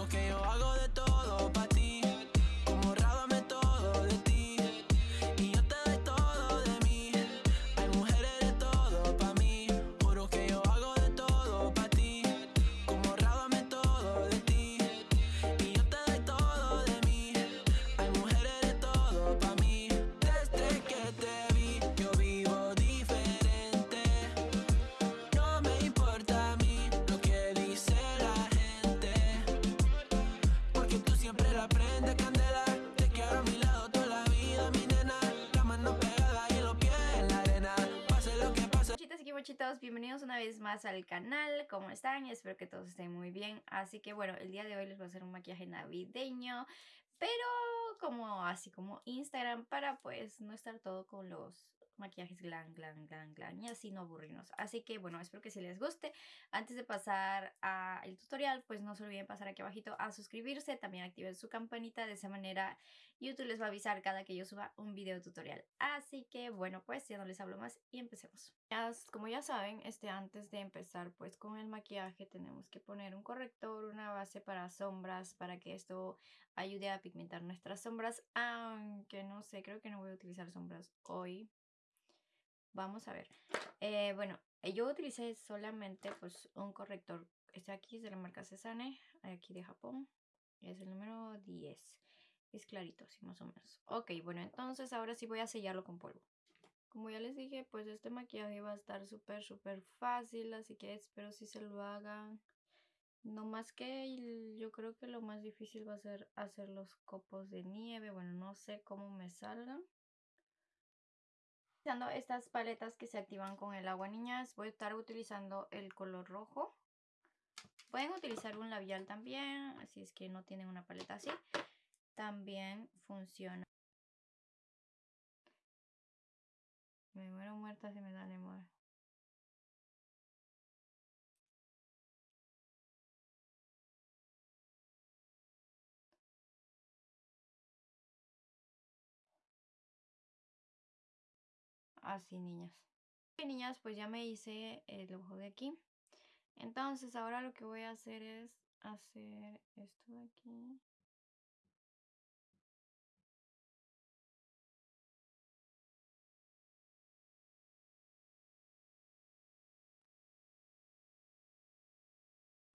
lo que yo hago una vez más al canal. ¿Cómo están? Espero que todos estén muy bien. Así que bueno, el día de hoy les voy a hacer un maquillaje navideño, pero como así como Instagram para pues no estar todo con los maquillajes glam, glam, glam, glam y así no aburrirnos. Así que bueno, espero que si les guste. Antes de pasar al tutorial, pues no se olviden pasar aquí abajito a suscribirse, también activen su campanita, de esa manera YouTube les va a avisar cada que yo suba un video tutorial. Así que bueno, pues ya no les hablo más y empecemos. Como ya saben, este antes de empezar pues con el maquillaje tenemos que poner un corrector, una base para sombras para que esto ayude a pigmentar nuestras sombras, aunque no sé, creo que no voy a utilizar sombras hoy. Vamos a ver. Eh, bueno, eh, yo utilicé solamente pues un corrector. Este aquí es de la marca Cesane, aquí de Japón. Es el número 10. Es clarito, así más o menos. Ok, bueno, entonces ahora sí voy a sellarlo con polvo. Como ya les dije, pues este maquillaje va a estar súper, súper fácil, así que espero si se lo hagan. No más que yo creo que lo más difícil va a ser hacer los copos de nieve. Bueno, no sé cómo me salgan. Utilizando estas paletas que se activan con el agua, niñas, voy a estar utilizando el color rojo. Pueden utilizar un labial también, así es que no tienen una paleta así. También funciona. Me muero muerta si me da amor. Así, niñas. Ok, niñas, pues ya me hice el ojo de aquí. Entonces, ahora lo que voy a hacer es hacer esto de aquí.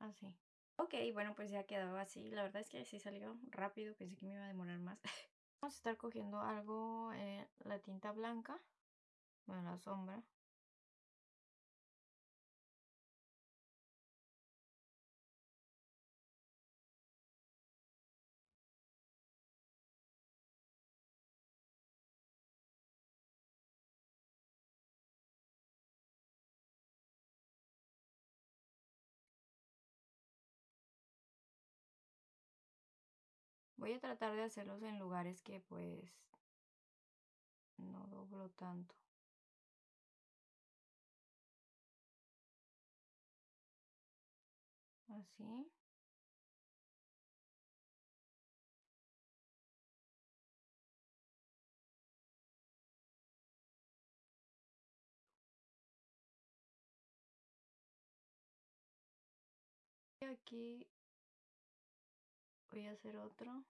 Así. Ok, bueno, pues ya quedó así. La verdad es que sí salió rápido. Pensé que me iba a demorar más. Vamos a estar cogiendo algo, eh, la tinta blanca. Bueno, la sombra. Voy a tratar de hacerlos en lugares que pues no doblo tanto. Así. Aquí voy a hacer otro.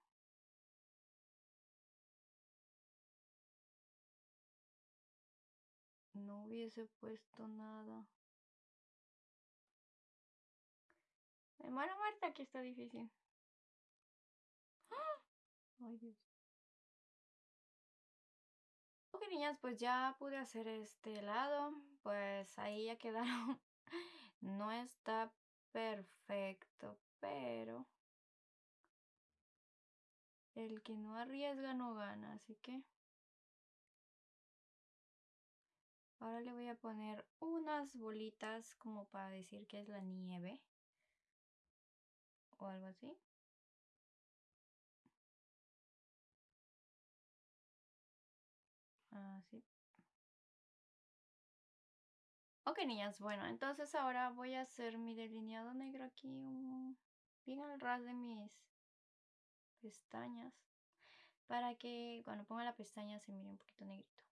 No hubiese puesto nada. Muero muerta, aquí está difícil. ¡Ah! Ay, Dios. Ok, niñas, pues ya pude hacer este lado. Pues ahí ya quedaron. No está perfecto, pero el que no arriesga no gana, así que ahora le voy a poner unas bolitas como para decir que es la nieve o algo así. Así. Ok, niñas, bueno, entonces ahora voy a hacer mi delineado negro aquí, bien al ras de mis pestañas, para que cuando ponga la pestaña se mire un poquito negrito.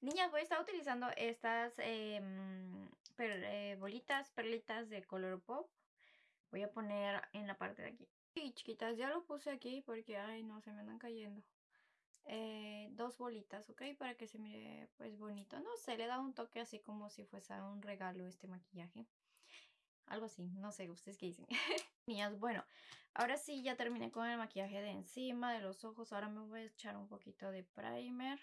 Niñas, voy a estar utilizando estas em, eh, bolitas, perlitas de color pop. Voy a poner en la parte de aquí. Y chiquitas, ya lo puse aquí porque, ay, no, se me andan cayendo. Eh, dos bolitas, ¿ok? Para que se mire, pues, bonito. No sé, le da un toque así como si fuese un regalo este maquillaje. Algo así, no sé, ¿ustedes qué dicen? Niñas, bueno, ahora sí ya terminé con el maquillaje de encima, de los ojos. Ahora me voy a echar un poquito de primer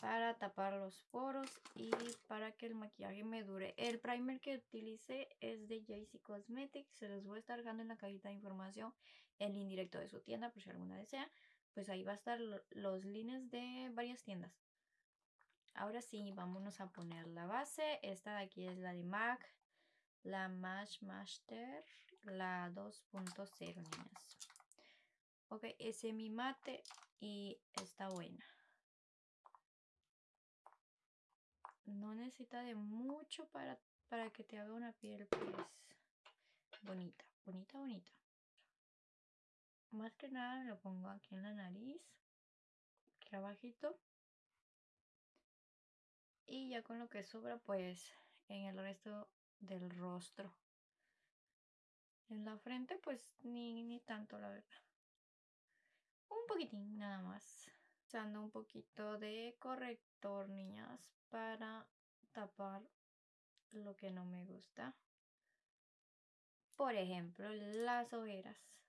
para tapar los poros y para que el maquillaje me dure. El primer que utilicé es de JC Cosmetics. Se los voy a estar dejando en la cajita de información el indirecto de su tienda por si alguna desea. Pues ahí va a estar lo- los links de varias tiendas. Ahora sí, vámonos a poner la base. Esta de aquí es la de MAC, la Match Master, la 2.0, niñas. Ok, es semi mate y está buena. No necesita de mucho para, para que te haga una piel pues bonita, bonita, bonita. Más que nada lo pongo aquí en la nariz, aquí abajito. Y ya con lo que sobra pues en el resto del rostro. En la frente pues ni, ni tanto la verdad. Un poquitín nada más. Usando un poquito de corrector, niñas, para tapar lo que no me gusta. Por ejemplo, las ojeras.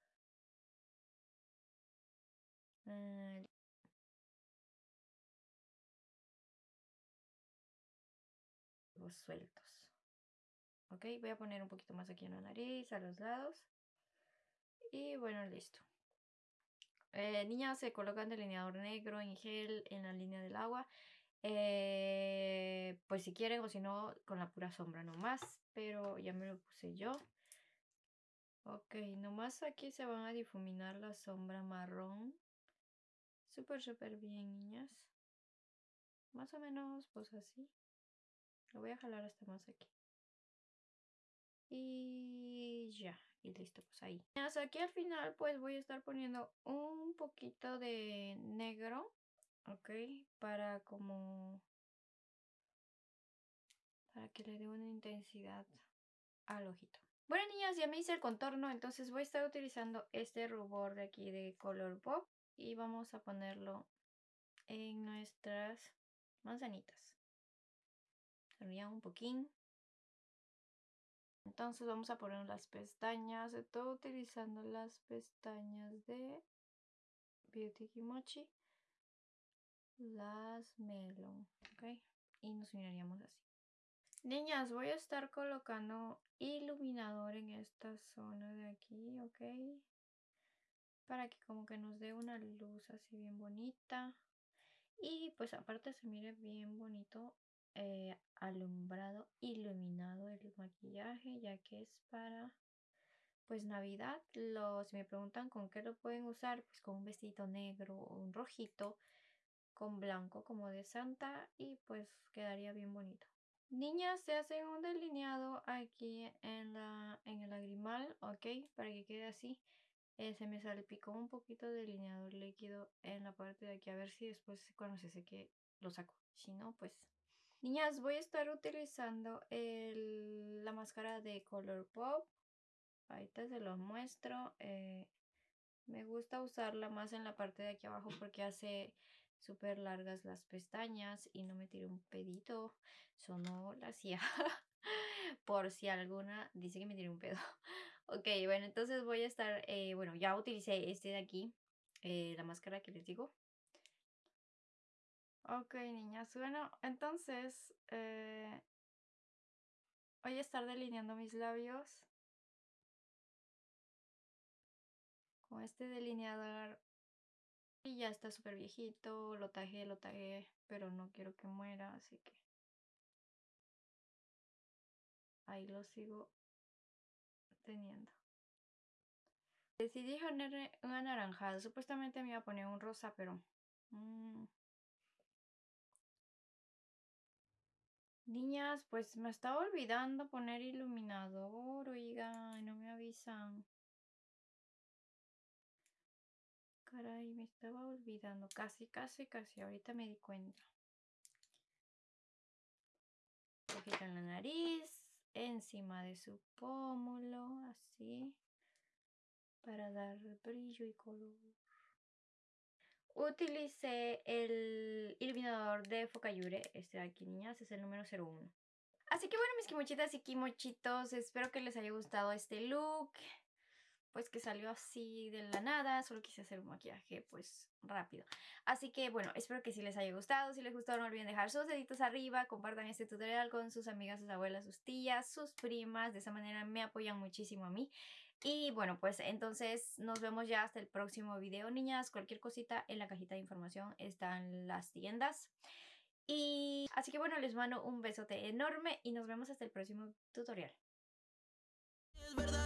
Los sueltos. Ok, voy a poner un poquito más aquí en la nariz, a los lados. Y bueno, listo. Eh, niñas se colocan delineador negro en gel en la línea del agua. Eh, pues si quieren o si no, con la pura sombra nomás. Pero ya me lo puse yo. Ok, nomás aquí se van a difuminar la sombra marrón. Súper, súper bien, niñas. Más o menos, pues así. Lo voy a jalar hasta más aquí. Y ya, y listo, pues ahí. Niñas, aquí al final pues voy a estar poniendo un poquito de negro, ¿ok? Para como... Para que le dé una intensidad al ojito. Bueno, niñas, ya me hice el contorno, entonces voy a estar utilizando este rubor de aquí de color pop y vamos a ponerlo en nuestras manzanitas. Sería un poquín. Entonces vamos a poner las pestañas. Estoy utilizando las pestañas de Beauty Kimochi. Las Melon. ¿Ok? Y nos miraríamos así. Niñas, voy a estar colocando iluminador en esta zona de aquí, ¿ok? Para que como que nos dé una luz así bien bonita. Y pues aparte se mire bien bonito eh, alumbrado, iluminado el maquillaje, ya que es para pues Navidad. Lo, si me preguntan con qué lo pueden usar, pues con un vestido negro o un rojito con blanco como de Santa y pues quedaría bien bonito. Niñas, se hacen un delineado aquí en, la, en el lagrimal, ¿ok? Para que quede así. Eh, se me salpicó un poquito de delineador líquido en la parte de aquí. A ver si después cuando se seque lo saco. Si no, pues... Niñas, voy a estar utilizando la máscara de Color Pop. Ahorita se los muestro. Eh, me gusta usarla más en la parte de aquí abajo porque hace súper largas las pestañas y no me tiro un pedito. Eso no la hacía. Por si alguna dice que me tiré un pedo. Ok, bueno, entonces voy a estar, eh, bueno, ya utilicé este de aquí, eh, la máscara que les digo. Ok, niñas, bueno, entonces eh, voy a estar delineando mis labios con este delineador y ya está súper viejito, lo tajé, lo tajé, pero no quiero que muera, así que ahí lo sigo teniendo. Decidí ponerle un anaranjado. Supuestamente me iba a poner un rosa, pero... mm. Niñas, pues me estaba olvidando poner iluminador, oiga, y no me avisan. Caray, me estaba olvidando. Casi, casi, casi. Ahorita me di cuenta. poquito en la nariz, encima de su pómulo, así, para dar brillo y color. Utilicé el iluminador de Focayure, este de aquí, niñas, es el número 01. Así que bueno, mis kimochitas y kimochitos, espero que les haya gustado este look. Pues que salió así de la nada, solo quise hacer un maquillaje pues rápido. Así que bueno, espero que sí les haya gustado. Si les gustó no olviden dejar sus deditos arriba, compartan este tutorial con sus amigas, sus abuelas, sus tías, sus primas. De esa manera me apoyan muchísimo a mí. Y bueno, pues entonces nos vemos ya hasta el próximo video, niñas. Cualquier cosita en la cajita de información están las tiendas. Y así que bueno, les mando un besote enorme y nos vemos hasta el próximo tutorial. Es verdadero,